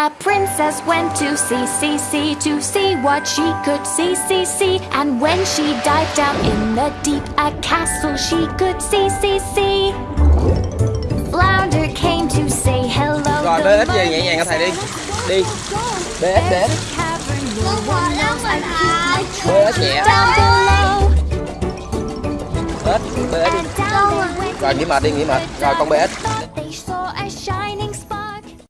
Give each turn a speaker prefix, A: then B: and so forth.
A: A princess went to sea, sea, sea to see what she could see, see, see. And when she dived down in the deep, a castle she could see, see, see. Flounder came to say hello.
B: Rồi
A: The
B: BS về nhẹ nhàng cho thầy đi. Đi. BS
A: There's
B: BS
A: a cavern no
B: BS nhẹ.
A: down below.
B: BS BS đi Rồi nghỉ mệt đi nghỉ mệt. Rồi con BS